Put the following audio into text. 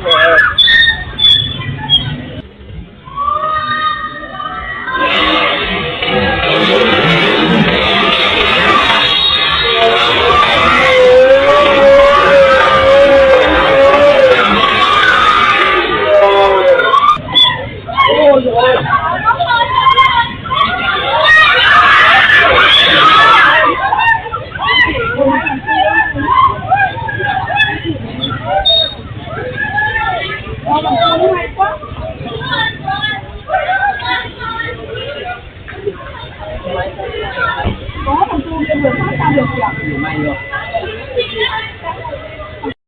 uh, có thằng tu kia vừa phát ra được kìa?